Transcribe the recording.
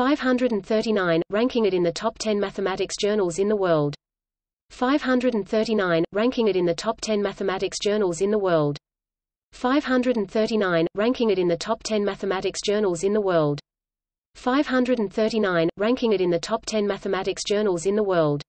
539, ranking it in the top 10 mathematics journals in the world. 539, ranking it in the top 10 mathematics journals in the world. 539, ranking it in the top 10 mathematics journals in the world. 539, ranking it in the top 10 mathematics journals in the world.